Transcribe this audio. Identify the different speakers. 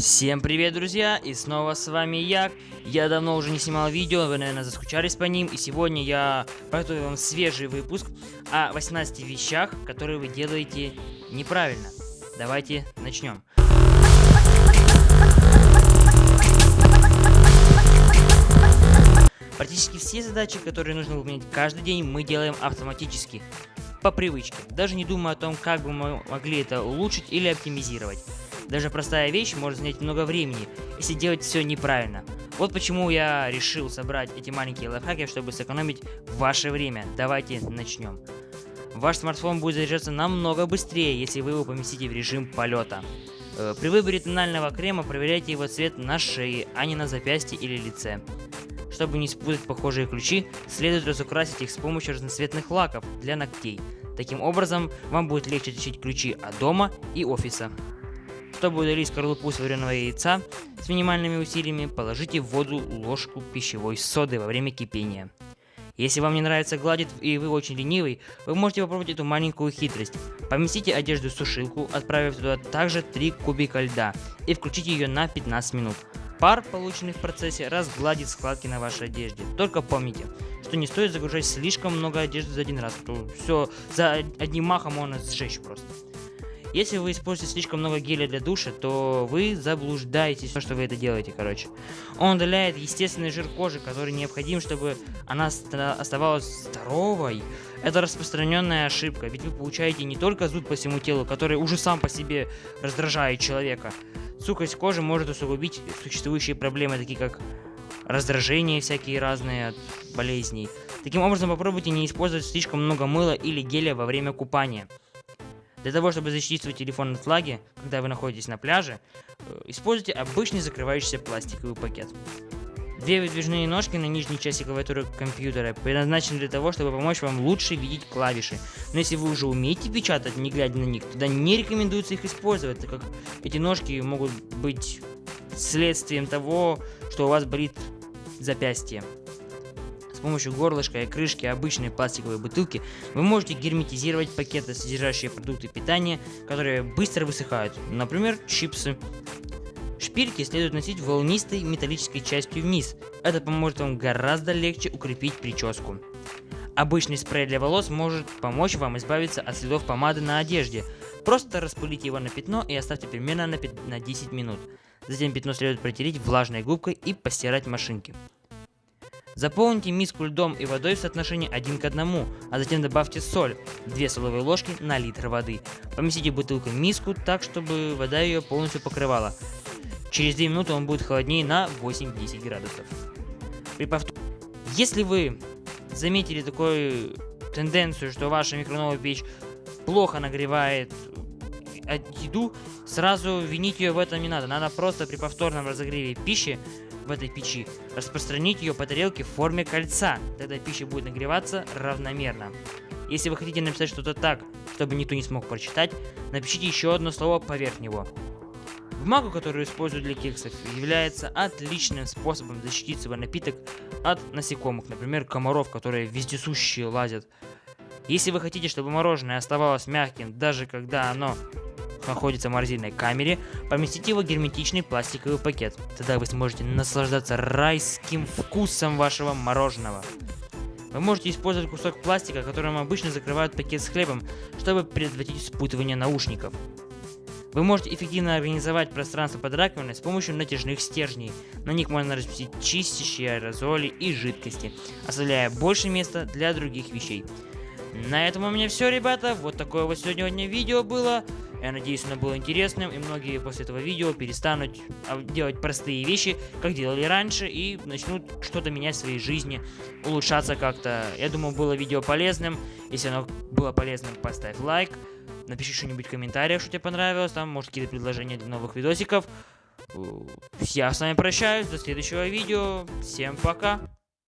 Speaker 1: Всем привет, друзья, и снова с вами я. Я давно уже не снимал видео, вы, наверное, заскучались по ним, и сегодня я подготовил вам свежий выпуск о 18 вещах, которые вы делаете неправильно. Давайте начнем. Практически все задачи, которые нужно выполнять каждый день, мы делаем автоматически, по привычке, даже не думая о том, как бы мы могли это улучшить или оптимизировать. Даже простая вещь может занять много времени, если делать все неправильно. Вот почему я решил собрать эти маленькие лайфхаки, чтобы сэкономить ваше время. Давайте начнем. Ваш смартфон будет заряжаться намного быстрее, если вы его поместите в режим полета. Э, при выборе тонального крема проверяйте его цвет на шее, а не на запястье или лице. Чтобы не спутать похожие ключи, следует разукрасить их с помощью разноцветных лаков для ногтей. Таким образом, вам будет легче отличить ключи от дома и офиса. Чтобы удалить скорлупу с вареного яйца с минимальными усилиями, положите в воду ложку пищевой соды во время кипения. Если вам не нравится гладить и вы очень ленивый, вы можете попробовать эту маленькую хитрость. Поместите одежду в сушилку, отправив туда также 3 кубика льда и включите ее на 15 минут. Пар, полученный в процессе, разгладит складки на вашей одежде. Только помните, что не стоит загружать слишком много одежды за один раз, то все за одним махом можно сжечь просто. Если вы используете слишком много геля для душа, то вы заблуждаетесь, что вы это делаете, короче. Он удаляет естественный жир кожи, который необходим, чтобы она оставалась здоровой. Это распространенная ошибка, ведь вы получаете не только зуд по всему телу, который уже сам по себе раздражает человека. Сухость кожи может усугубить существующие проблемы, такие как раздражение всякие разные от болезней. Таким образом, попробуйте не использовать слишком много мыла или геля во время купания. Для того, чтобы защитить свой телефон от влаги, когда вы находитесь на пляже, э, используйте обычный закрывающийся пластиковый пакет. Две выдвижные ножки на нижней части клавиатуры компьютера предназначены для того, чтобы помочь вам лучше видеть клавиши. Но если вы уже умеете печатать, не глядя на них, тогда не рекомендуется их использовать, так как эти ножки могут быть следствием того, что у вас болит запястье. С помощью горлышка и крышки обычной пластиковой бутылки вы можете герметизировать пакеты, содержащие продукты питания, которые быстро высыхают, например, чипсы. Шпильки следует носить волнистой металлической частью вниз. Это поможет вам гораздо легче укрепить прическу. Обычный спрей для волос может помочь вам избавиться от следов помады на одежде. Просто распылите его на пятно и оставьте примерно на, на 10 минут. Затем пятно следует протереть влажной губкой и постирать машинки. Заполните миску льдом и водой в соотношении 1 к 1, а затем добавьте соль, 2 столовые ложки на литр воды. Поместите бутылку в миску так, чтобы вода ее полностью покрывала. Через 2 минуты он будет холоднее на 8-10 градусов. При повтор... Если вы заметили такую тенденцию, что ваша микроволновая печь плохо нагревает еду, сразу винить ее в этом не надо. Надо просто при повторном разогреве пищи в этой печи, распространить ее по тарелке в форме кольца, тогда пища будет нагреваться равномерно. Если вы хотите написать что-то так, чтобы никто не смог прочитать, напишите еще одно слово поверх него. Бумага, которую используют для кексов, является отличным способом защитить свой напиток от насекомых, например, комаров, которые вездесущие лазят. Если вы хотите, чтобы мороженое оставалось мягким, даже когда оно находится в морозильной камере, поместите его в герметичный пластиковый пакет. Тогда вы сможете наслаждаться райским вкусом вашего мороженого. Вы можете использовать кусок пластика, которым обычно закрывают пакет с хлебом, чтобы предотвратить спутывание наушников. Вы можете эффективно организовать пространство под раковиной с помощью натяжных стержней. На них можно разместить чистящие аэрозоли и жидкости, оставляя больше места для других вещей. На этом у меня все, ребята. Вот такое вот сегодня видео было. Я надеюсь, оно было интересным, и многие после этого видео перестанут а, делать простые вещи, как делали раньше, и начнут что-то менять в своей жизни, улучшаться как-то. Я думаю, было видео полезным. Если оно было полезным, поставь лайк. Напиши что-нибудь в комментариях, что тебе понравилось, там, может, какие-то предложения для новых видосиков. Я с вами прощаюсь, до следующего видео. Всем пока!